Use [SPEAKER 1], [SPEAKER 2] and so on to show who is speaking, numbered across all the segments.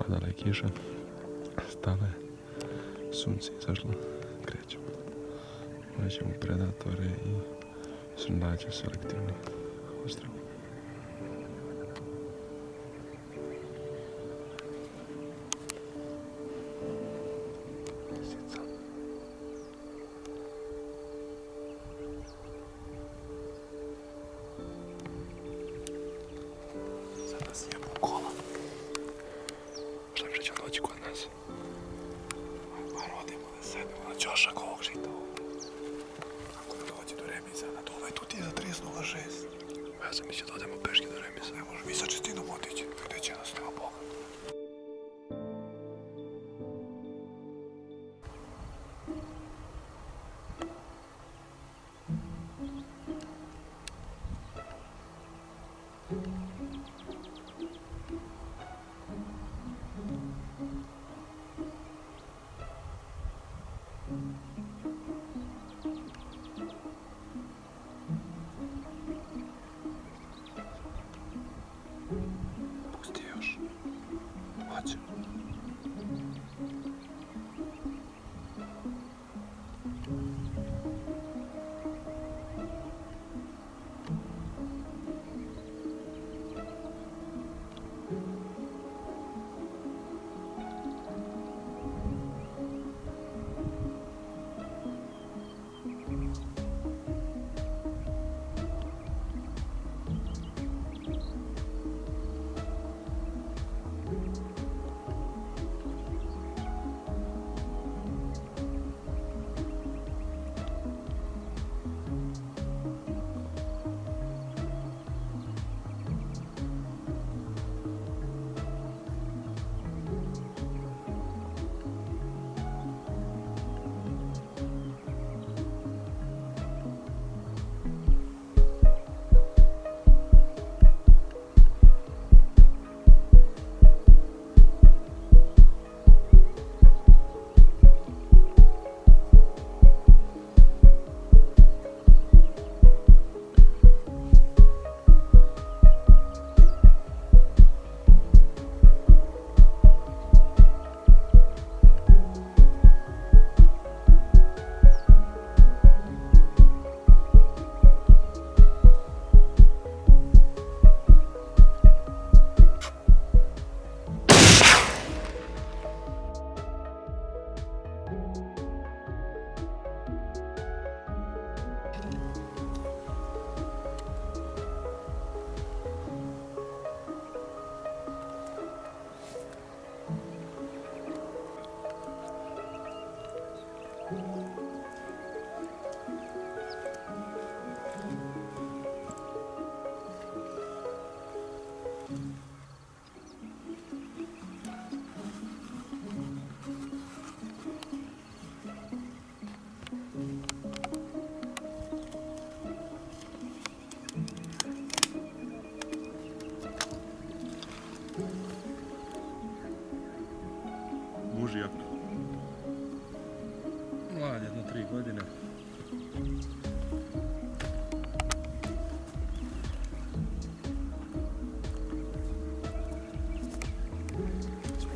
[SPEAKER 1] padala je kiša, stala je, sunce izašlo, krećemo. Naćemo predatore i sundaće selektivni ostrov. Nas? Pa rodimo da sedemo na ćošak ovog žita ovdje. Ako ne dođe do remiza, na to ovaj tu ti je za 30.06. Ja sam mislio da odemo peške do remiza. Ne može, mi sa čestinom otići. Gdje će nas nema Boga.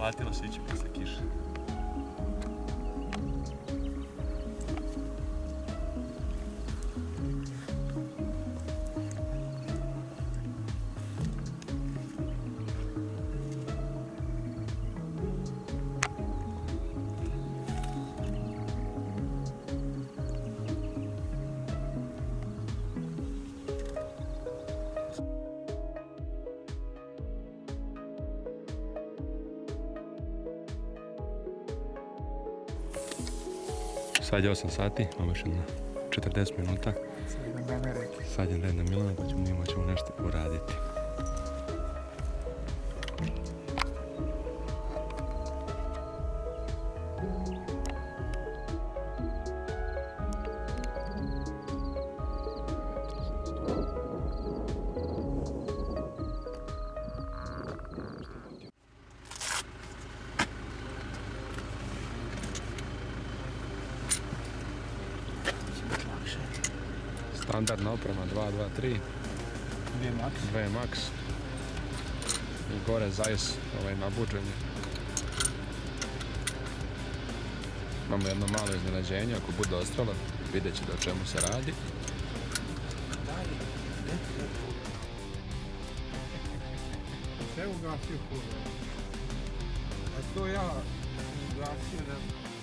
[SPEAKER 1] Втратила всі чіпки, кіш. Sad je 8 sati, imamo još jedno 40 minuta. Sad je red na Milano, pa ćemo mi ćemo nešto uraditi. standardna oprema 223 2 max. I gore zajs ovaj nabuđenje
[SPEAKER 2] imamo jedno malo iznenađenje ako bude ostalo vidjet ćete o čemu se radi.
[SPEAKER 3] Sve ugasio kurva ovaj. a to ja ugasio da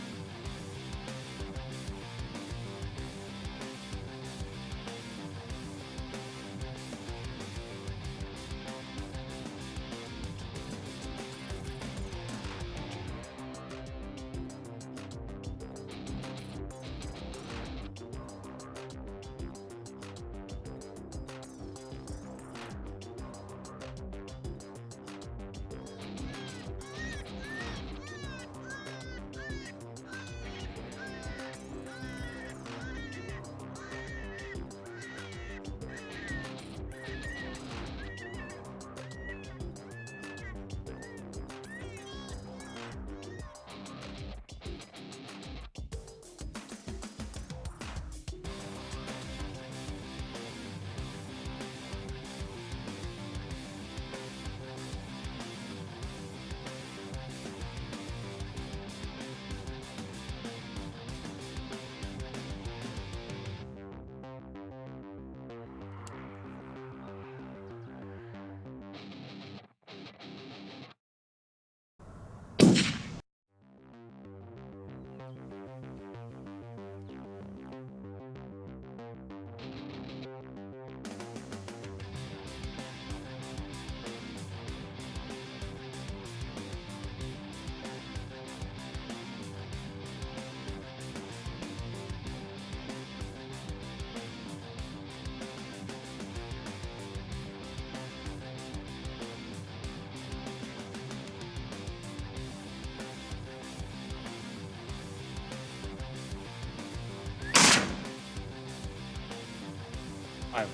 [SPEAKER 1] Ajmo.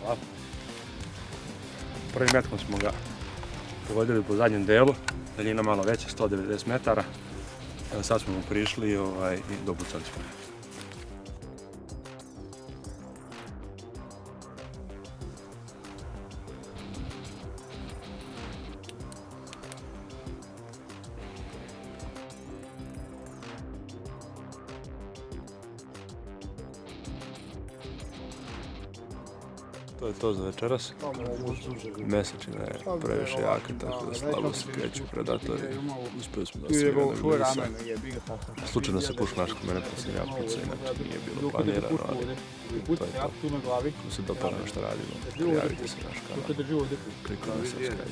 [SPEAKER 1] Hvala. Prvim metkom smo ga pogodili po zadnjem delu, daljina malo veća, 190 metara. Evo sad smo mu prišli ovaj, i dopucali smo. To je to za večeras. Mesečina je previše jaka, tako da slabo se kreću predatori. Uspeli smo da se
[SPEAKER 3] je tako.
[SPEAKER 1] Slučajno se puška našla mene pa sam ja pucao, inače nije bilo planirano, ali
[SPEAKER 3] tu na glavi.
[SPEAKER 1] ako se dopada što radimo, prijavite se na naš kanal, kliknite subscribe.